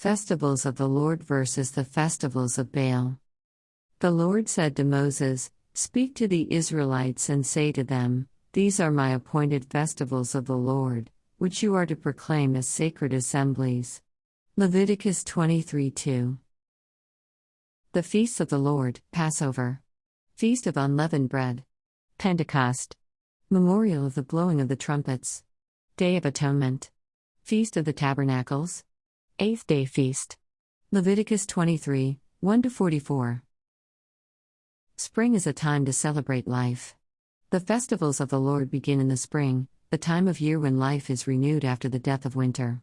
Festivals of the Lord versus the festivals of Baal. The Lord said to Moses, Speak to the Israelites and say to them, These are my appointed festivals of the Lord, which you are to proclaim as sacred assemblies. Leviticus 23 2. The Feasts of the Lord, Passover. Feast of Unleavened Bread. Pentecost. Memorial of the Blowing of the Trumpets. Day of Atonement. Feast of the Tabernacles. Eighth Day Feast. Leviticus 23 1 44. Spring is a time to celebrate life. The festivals of the Lord begin in the spring, the time of year when life is renewed after the death of winter.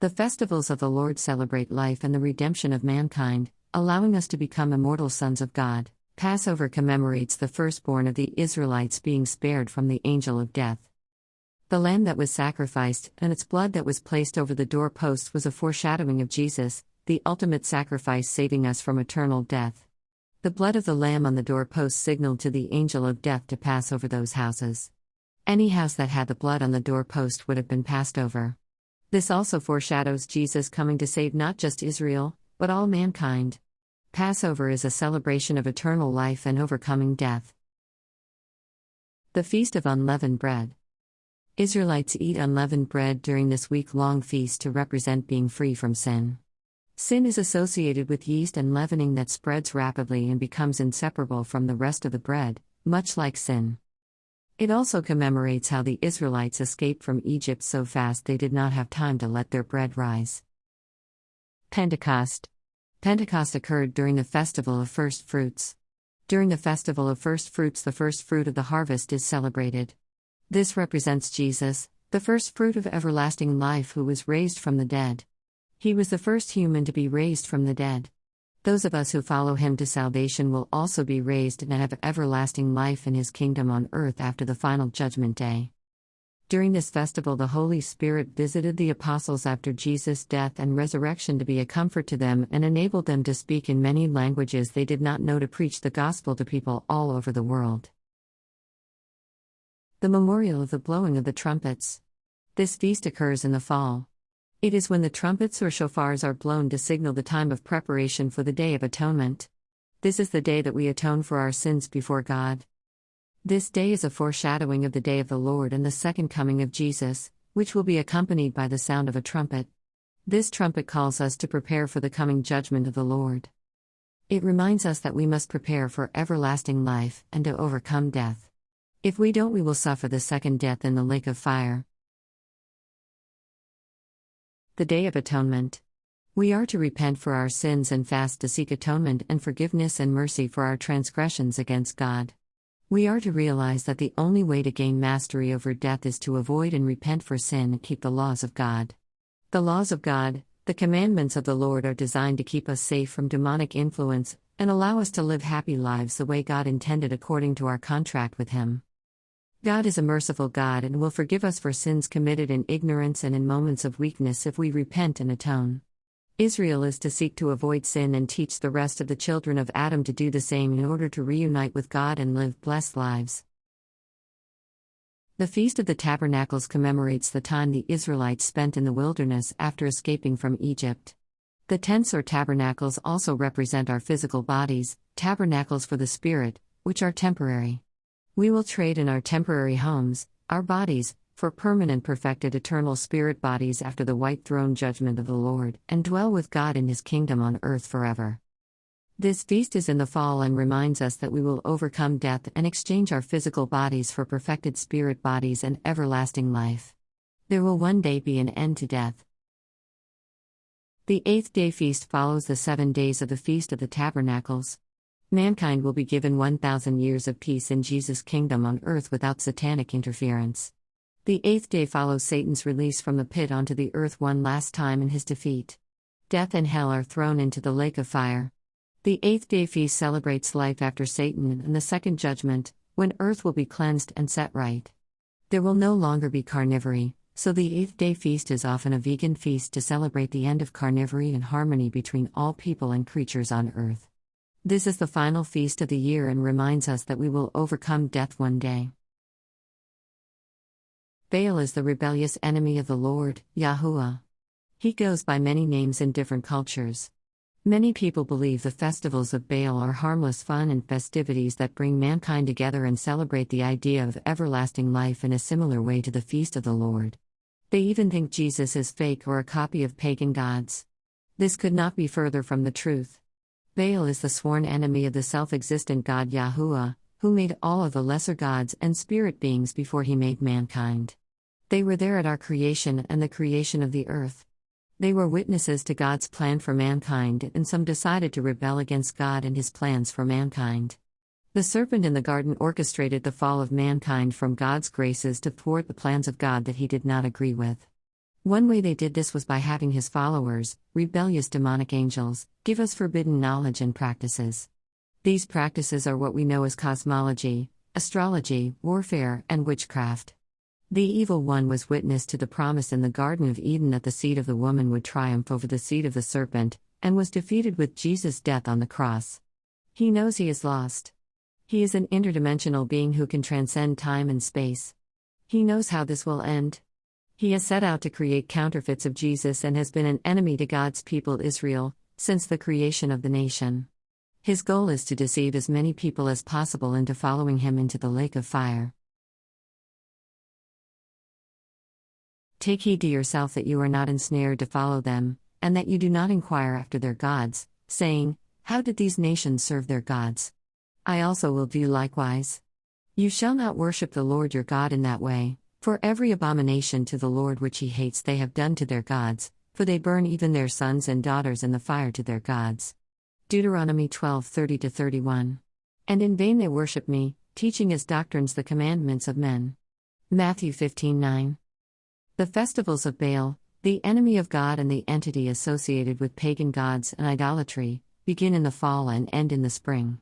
The festivals of the Lord celebrate life and the redemption of mankind, allowing us to become immortal sons of God. Passover commemorates the firstborn of the Israelites being spared from the angel of death. The lamb that was sacrificed and its blood that was placed over the doorposts was a foreshadowing of Jesus, the ultimate sacrifice saving us from eternal death. The blood of the lamb on the doorpost signaled to the angel of death to pass over those houses. Any house that had the blood on the doorpost would have been passed over. This also foreshadows Jesus coming to save not just Israel, but all mankind. Passover is a celebration of eternal life and overcoming death. The Feast of Unleavened Bread. Israelites eat unleavened bread during this week long feast to represent being free from sin. Sin is associated with yeast and leavening that spreads rapidly and becomes inseparable from the rest of the bread, much like sin. It also commemorates how the Israelites escaped from Egypt so fast they did not have time to let their bread rise. Pentecost Pentecost occurred during the festival of first fruits. During the festival of first fruits, the first fruit of the harvest is celebrated. This represents Jesus, the first fruit of everlasting life who was raised from the dead. He was the first human to be raised from the dead. Those of us who follow him to salvation will also be raised and have everlasting life in his kingdom on earth after the final judgment day. During this festival, the Holy Spirit visited the apostles after Jesus' death and resurrection to be a comfort to them and enabled them to speak in many languages they did not know to preach the gospel to people all over the world. The memorial of the blowing of the trumpets. This feast occurs in the fall. It is when the trumpets or shofars are blown to signal the time of preparation for the Day of Atonement. This is the day that we atone for our sins before God. This day is a foreshadowing of the day of the Lord and the second coming of Jesus, which will be accompanied by the sound of a trumpet. This trumpet calls us to prepare for the coming judgment of the Lord. It reminds us that we must prepare for everlasting life and to overcome death. If we don't, we will suffer the second death in the lake of fire. The Day of Atonement. We are to repent for our sins and fast to seek atonement and forgiveness and mercy for our transgressions against God. We are to realize that the only way to gain mastery over death is to avoid and repent for sin and keep the laws of God. The laws of God, the commandments of the Lord, are designed to keep us safe from demonic influence and allow us to live happy lives the way God intended according to our contract with Him. God is a merciful God and will forgive us for sins committed in ignorance and in moments of weakness if we repent and atone. Israel is to seek to avoid sin and teach the rest of the children of Adam to do the same in order to reunite with God and live blessed lives. The Feast of the Tabernacles commemorates the time the Israelites spent in the wilderness after escaping from Egypt. The tents or tabernacles also represent our physical bodies, tabernacles for the spirit, which are temporary. We will trade in our temporary homes, our bodies, for permanent perfected eternal spirit bodies after the white throne judgment of the Lord, and dwell with God in his kingdom on earth forever. This feast is in the fall and reminds us that we will overcome death and exchange our physical bodies for perfected spirit bodies and everlasting life. There will one day be an end to death. The eighth day feast follows the seven days of the Feast of the Tabernacles. Mankind will be given 1,000 years of peace in Jesus' kingdom on earth without satanic interference. The eighth day follows Satan's release from the pit onto the earth one last time in his defeat. Death and hell are thrown into the lake of fire. The eighth day feast celebrates life after Satan and the second judgment, when earth will be cleansed and set right. There will no longer be carnivory, so the eighth day feast is often a vegan feast to celebrate the end of carnivory and harmony between all people and creatures on earth. This is the final feast of the year and reminds us that we will overcome death one day. Baal is the rebellious enemy of the Lord, Yahuwah. He goes by many names in different cultures. Many people believe the festivals of Baal are harmless fun and festivities that bring mankind together and celebrate the idea of everlasting life in a similar way to the feast of the Lord. They even think Jesus is fake or a copy of pagan gods. This could not be further from the truth. Baal is the sworn enemy of the self existent God Yahuwah, who made all of the lesser gods and spirit beings before he made mankind. They were there at our creation and the creation of the earth. They were witnesses to God's plan for mankind, and some decided to rebel against God and his plans for mankind. The serpent in the garden orchestrated the fall of mankind from God's graces to thwart the plans of God that he did not agree with. One way they did this was by having his followers, rebellious demonic angels, give us forbidden knowledge and practices. These practices are what we know as cosmology, astrology, warfare, and witchcraft. The evil one was witness to the promise in the Garden of Eden that the seed of the woman would triumph over the seed of the serpent, and was defeated with Jesus' death on the cross. He knows he is lost. He is an interdimensional being who can transcend time and space. He knows how this will end. He has set out to create counterfeits of Jesus and has been an enemy to God's people Israel since the creation of the nation. His goal is to deceive as many people as possible into following him into the lake of fire. Take heed to yourself that you are not ensnared to follow them, and that you do not inquire after their gods, saying, How did these nations serve their gods? I also will do likewise. You shall not worship the Lord your God in that way, for every abomination to the Lord which he hates they have done to their gods, for they burn even their sons and daughters in the fire to their gods. Deuteronomy 12 30 31. And in vain they worship me, teaching as doctrines the commandments of men. Matthew 15 9. The festivals of Baal, the enemy of God and the entity associated with pagan gods and idolatry, begin in the fall and end in the spring.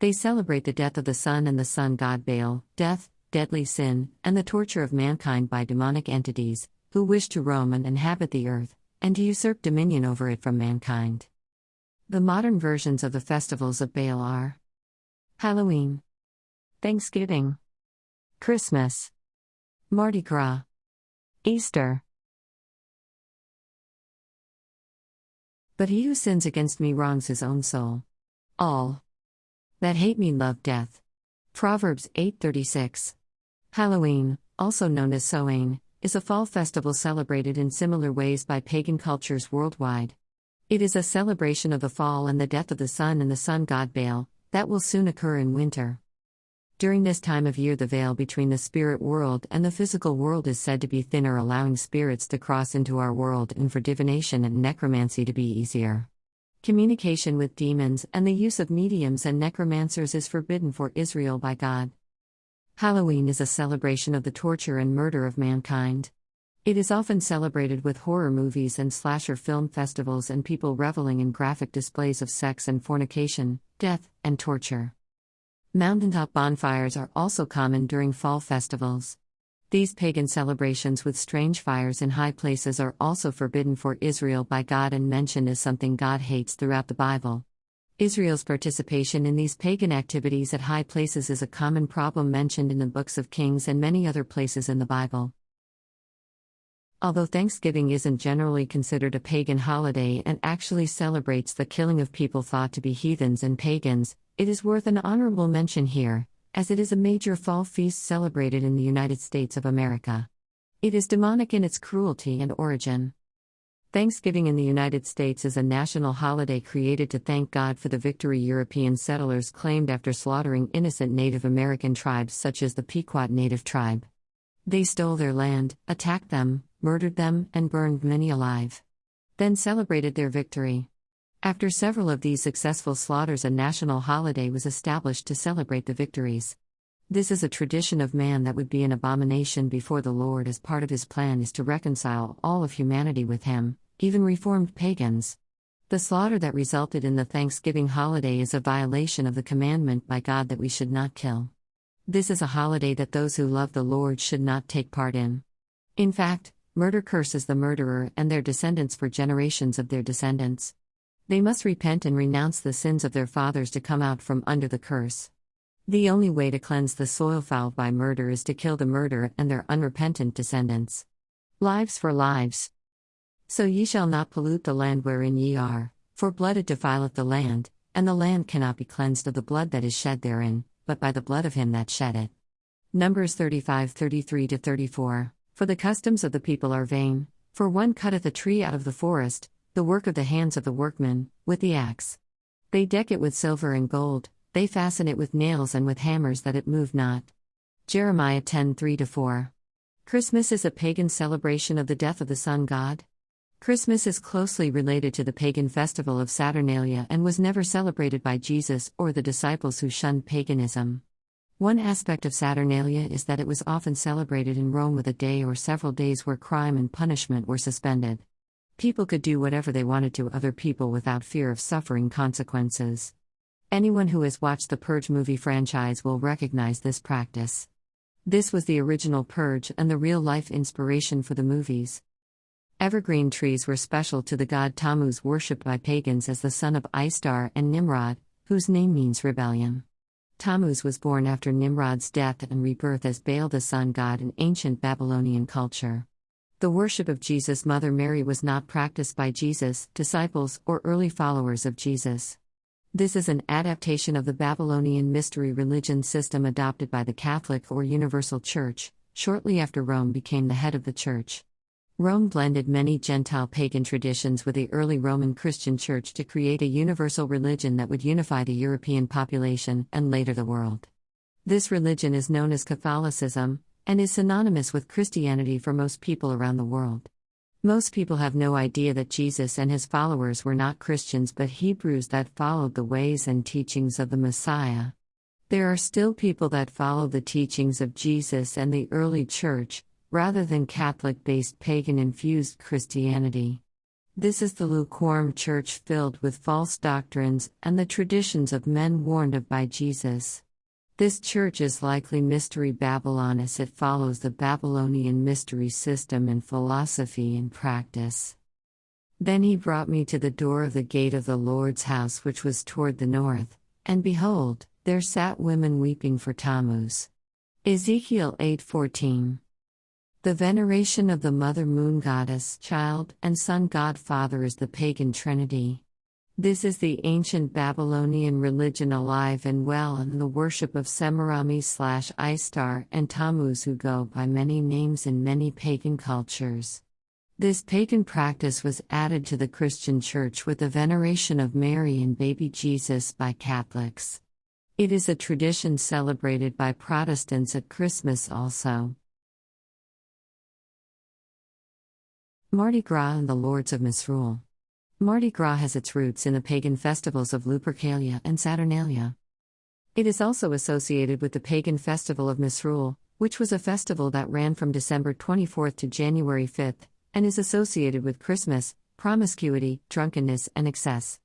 They celebrate the death of the sun and the sun god Baal, death, deadly sin, and the torture of mankind by demonic entities, who wish to roam and inhabit the earth, and to usurp dominion over it from mankind. The modern versions of the festivals of Baal are Halloween, Thanksgiving, Christmas, Mardi Gras. Easter. But he who sins against me wrongs his own soul. All that hate me love death. Proverbs 8:36. Halloween, also known as Samhain, is a fall festival celebrated in similar ways by pagan cultures worldwide. It is a celebration of the fall and the death of the sun and the sun god Baal that will soon occur in winter. During this time of year, the veil between the spirit world and the physical world is said to be thinner, allowing spirits to cross into our world and for divination and necromancy to be easier. Communication with demons and the use of mediums and necromancers is forbidden for Israel by God. Halloween is a celebration of the torture and murder of mankind. It is often celebrated with horror movies and slasher film festivals and people reveling in graphic displays of sex and fornication, death, and torture. Mountaintop bonfires are also common during fall festivals. These pagan celebrations with strange fires in high places are also forbidden for Israel by God and mentioned as something God hates throughout the Bible. Israel's participation in these pagan activities at high places is a common problem mentioned in the books of Kings and many other places in the Bible. Although Thanksgiving isn't generally considered a pagan holiday and actually celebrates the killing of people thought to be heathens and pagans, it is worth an honorable mention here, as it is a major fall feast celebrated in the United States of America. It is demonic in its cruelty and origin. Thanksgiving in the United States is a national holiday created to thank God for the victory European settlers claimed after slaughtering innocent Native American tribes such as the Pequot Native tribe. They stole their land, attacked them, murdered them, and burned many alive. Then celebrated their victory. After several of these successful slaughters, a national holiday was established to celebrate the victories. This is a tradition of man that would be an abomination before the Lord, as part of his plan is to reconcile all of humanity with him, even reformed pagans. The slaughter that resulted in the Thanksgiving holiday is a violation of the commandment by God that we should not kill. This is a holiday that those who love the Lord should not take part in. In fact, murder curses the murderer and their descendants for generations of their descendants. They must repent and renounce the sins of their fathers to come out from under the curse. The only way to cleanse the soil fouled by murder is to kill the murderer and their unrepentant descendants. Lives for lives. So ye shall not pollute the land wherein ye are, for blood it defileth the land, and the land cannot be cleansed of the blood that is shed therein, but by the blood of him that shed it. Numbers 35 33 34. For the customs of the people are vain, for one cutteth a tree out of the forest, the work of the hands of the workman, with the axe. They deck it with silver and gold, they fasten it with nails and with hammers that it move not. Jeremiah 10 3 4. Christmas is a pagan celebration of the death of the sun god. Christmas is closely related to the pagan festival of Saturnalia and was never celebrated by Jesus or the disciples who shunned paganism. One aspect of Saturnalia is that it was often celebrated in Rome with a day or several days where crime and punishment were suspended. People could do whatever they wanted to other people without fear of suffering consequences. Anyone who has watched the Purge movie franchise will recognize this practice. This was the original Purge and the real life inspiration for the movies. Evergreen trees were special to the god Tammuz, worshipped by pagans as the son of Istar and Nimrod, whose name means rebellion. Tammuz was born after Nimrod's death and rebirth as Baal the sun god in ancient Babylonian culture. The worship of Jesus' mother Mary was not practiced by Jesus, disciples, or early followers of Jesus. This is an adaptation of the Babylonian mystery religion system adopted by the Catholic or Universal Church, shortly after Rome became the head of the Church. Rome blended many Gentile pagan traditions with the early Roman Christian Church to create a universal religion that would unify the European population and later the world. This religion is known as Catholicism, and is synonymous with Christianity for most people around the world. Most people have no idea that Jesus and his followers were not Christians but Hebrews that followed the ways and teachings of the Messiah. There are still people that follow the teachings of Jesus and the early church, rather than Catholic based pagan infused Christianity. This is the lukewarm church filled with false doctrines and the traditions of men warned of by Jesus. This church is likely Mystery Babylon as it follows the Babylonian mystery system in philosophy and practice. Then he brought me to the door of the gate of the Lord's house, which was toward the north, and behold, there sat women weeping for Tammuz. Ezekiel 8:14. The veneration of the mother moon goddess, child, and sun god father is the pagan trinity. This is the ancient Babylonian religion alive and well and the worship of Semiramis slash Istar and Tammuz who go by many names in many pagan cultures. This pagan practice was added to the Christian Church with the veneration of Mary and baby Jesus by Catholics. It is a tradition celebrated by Protestants at Christmas also. Mardi Gras and the Lords of Misrule Mardi Gras has its roots in the pagan festivals of Lupercalia and Saturnalia. It is also associated with the pagan festival of Misrule, which was a festival that ran from December 24 to January 5, and is associated with Christmas, promiscuity, drunkenness, and excess.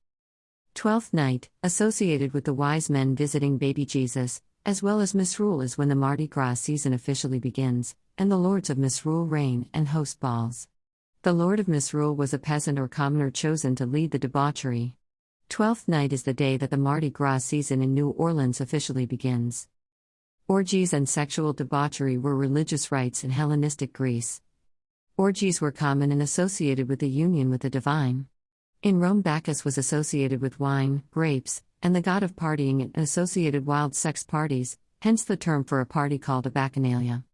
Twelfth Night, associated with the wise men visiting baby Jesus, as well as Misrule is when the Mardi Gras season officially begins, and the lords of Misrule reign and host balls. The Lord of Misrule was a peasant or commoner chosen to lead the debauchery. Twelfth night is the day that the Mardi Gras season in New Orleans officially begins. Orgies and sexual debauchery were religious rites in Hellenistic Greece. Orgies were common and associated with the union with the divine. In Rome, Bacchus was associated with wine, grapes, and the god of partying and associated wild sex parties, hence the term for a party called a bacchanalia.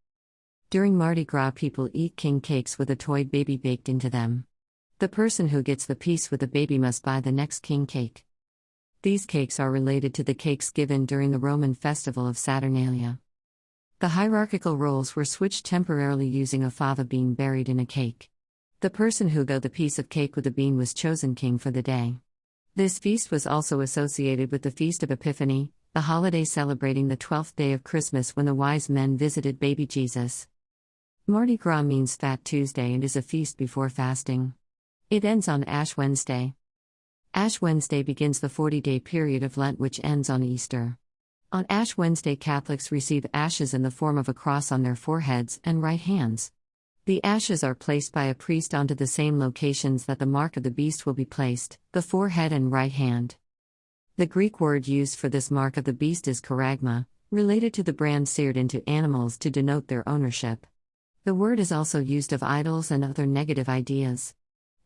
During Mardi Gras, people eat king cakes with a toy baby baked into them. The person who gets the piece with the baby must buy the next king cake. These cakes are related to the cakes given during the Roman festival of Saturnalia. The hierarchical roles were switched temporarily using a fava bean buried in a cake. The person who got the piece of cake with the bean was chosen king for the day. This feast was also associated with the Feast of Epiphany, the holiday celebrating the 12th day of Christmas when the wise men visited baby Jesus. Mardi Gras means Fat Tuesday and is a feast before fasting. It ends on Ash Wednesday. Ash Wednesday begins the 40 day period of Lent, which ends on Easter. On Ash Wednesday, Catholics receive ashes in the form of a cross on their foreheads and right hands. The ashes are placed by a priest onto the same locations that the mark of the beast will be placed the forehead and right hand. The Greek word used for this mark of the beast is charagma, related to the brand seared into animals to denote their ownership. The word is also used of idols and other negative ideas.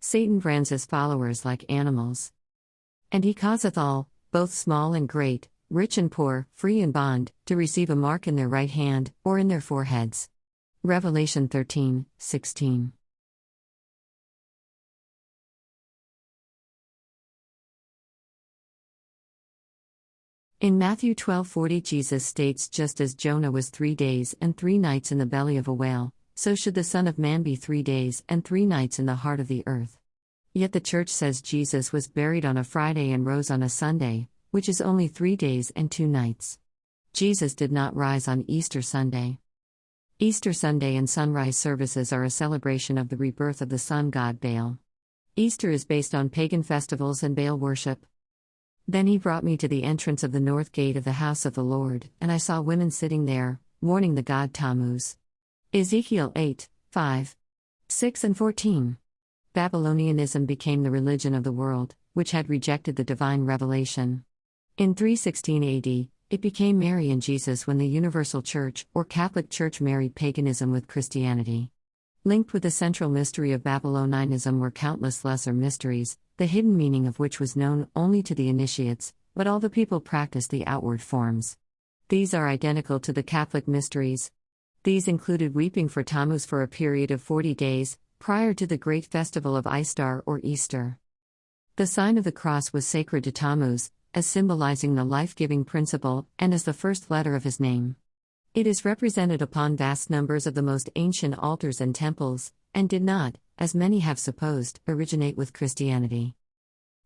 Satan brands his followers like animals. And he causeth all, both small and great, rich and poor, free and bond, to receive a mark in their right hand, or in their foreheads. Revelation 13, 16. In Matthew 12:40 Jesus states just as Jonah was 3 days and 3 nights in the belly of a whale, so should the Son of Man be 3 days and 3 nights in the heart of the earth. Yet the church says Jesus was buried on a Friday and rose on a Sunday, which is only 3 days and 2 nights. Jesus did not rise on Easter Sunday. Easter Sunday and sunrise services are a celebration of the rebirth of the sun god Baal. Easter is based on pagan festivals and Baal worship. Then he brought me to the entrance of the north gate of the house of the Lord, and I saw women sitting there, mourning the god Tammuz. Ezekiel 8, 5, 6 and 14. Babylonianism became the religion of the world, which had rejected the divine revelation. In 316 AD, it became Mary and Jesus when the Universal Church, or Catholic Church, married paganism with Christianity. Linked with the central mystery of Babylonianism were countless lesser mysteries, the hidden meaning of which was known only to the initiates, but all the people practiced the outward forms. These are identical to the Catholic mysteries. These included weeping for Tammuz for a period of 40 days, prior to the great festival of Ishtar or Easter. The sign of the cross was sacred to Tammuz, as symbolizing the life giving principle, and as the first letter of his name. It is represented upon vast numbers of the most ancient altars and temples, and did not, as many have supposed, originate with Christianity.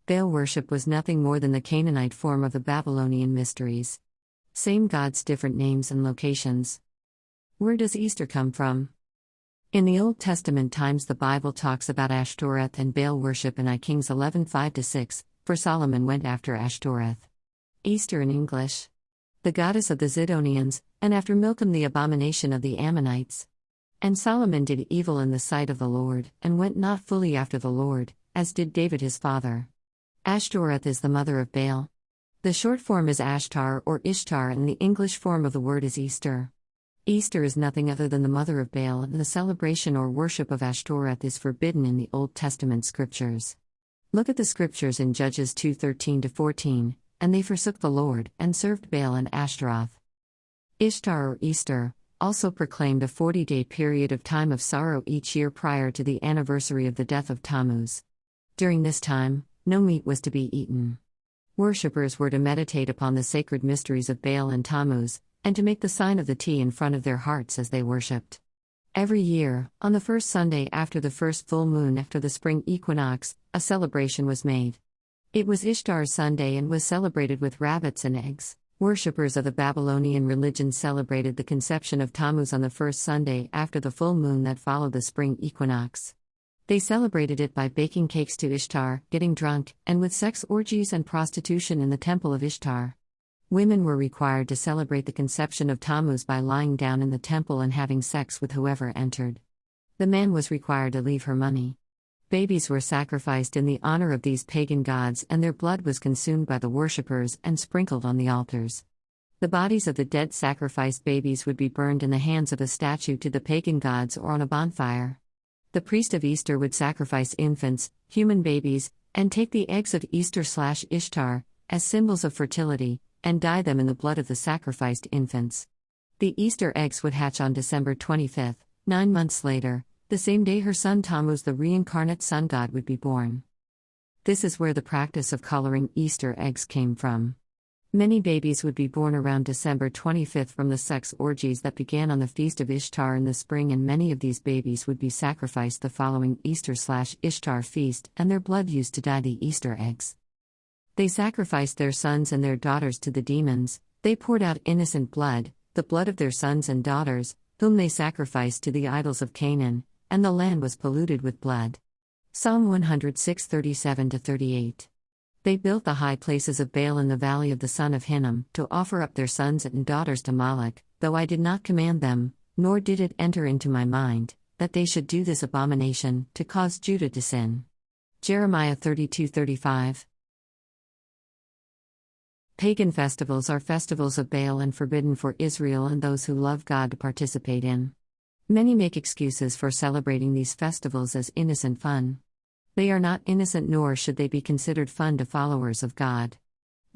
Baal worship was nothing more than the Canaanite form of the Babylonian mysteries. Same gods, different names and locations. Where does Easter come from? In the Old Testament times, the Bible talks about Ashtoreth and Baal worship in I Kings 11 5 6, for Solomon went after Ashtoreth. Easter in English. The goddess of the Zidonians, and after Milcom the abomination of the Ammonites. And Solomon did evil in the sight of the Lord, and went not fully after the Lord, as did David his father. Ashtoreth is the mother of Baal. The short form is Ashtar or Ishtar, and the English form of the word is Easter. Easter is nothing other than the mother of Baal, and the celebration or worship of Ashtoreth is forbidden in the Old Testament scriptures. Look at the scriptures in Judges 2:13 14, and they forsook the Lord and served Baal and Ashtaroth. Ishtar or Easter, also proclaimed a 40 day period of time of sorrow each year prior to the anniversary of the death of Tammuz. During this time, no meat was to be eaten. Worshippers were to meditate upon the sacred mysteries of Baal and Tammuz, and to make the sign of the T in front of their hearts as they worshipped. Every year, on the first Sunday after the first full moon after the spring equinox, a celebration was made. It was Ishtar's Sunday and was celebrated with rabbits and eggs. Worshippers of the Babylonian religion celebrated the conception of Tammuz on the first Sunday after the full moon that followed the spring equinox. They celebrated it by baking cakes to Ishtar, getting drunk, and with sex orgies and prostitution in the temple of Ishtar. Women were required to celebrate the conception of Tammuz by lying down in the temple and having sex with whoever entered. The man was required to leave her money. Babies were sacrificed in the honor of these pagan gods, and their blood was consumed by the worshippers and sprinkled on the altars. The bodies of the dead sacrificed babies would be burned in the hands of a statue to the pagan gods or on a bonfire. The priest of Easter would sacrifice infants, human babies, and take the eggs of Easter slash Ishtar, as symbols of fertility, and dye them in the blood of the sacrificed infants. The Easter eggs would hatch on December 25, nine months later, the same day her son Tammuz, the reincarnate sun god, would be born. This is where the practice of coloring Easter eggs came from. Many babies would be born around December 25 from the sex orgies that began on the feast of Ishtar in the spring, and many of these babies would be sacrificed the following Easter slash Ishtar feast, and their blood used to dye the Easter eggs. They sacrificed their sons and their daughters to the demons, they poured out innocent blood, the blood of their sons and daughters, whom they sacrificed to the idols of Canaan, and the land was polluted with blood. Psalm 106 37 38. They built the high places of Baal in the valley of the son of Hinnom, to offer up their sons and daughters to Moloch, though I did not command them, nor did it enter into my mind, that they should do this abomination, to cause Judah to sin. Jeremiah 32 35. Pagan festivals are festivals of Baal and forbidden for Israel and those who love God to participate in. Many make excuses for celebrating these festivals as innocent fun. They are not innocent nor should they be considered fun to followers of God.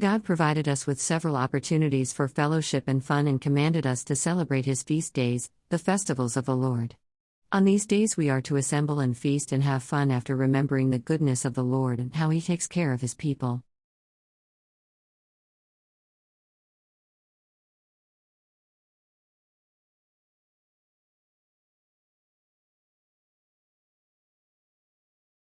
God provided us with several opportunities for fellowship and fun and commanded us to celebrate His feast days, the festivals of the Lord. On these days, we are to assemble and feast and have fun after remembering the goodness of the Lord and how He takes care of His people.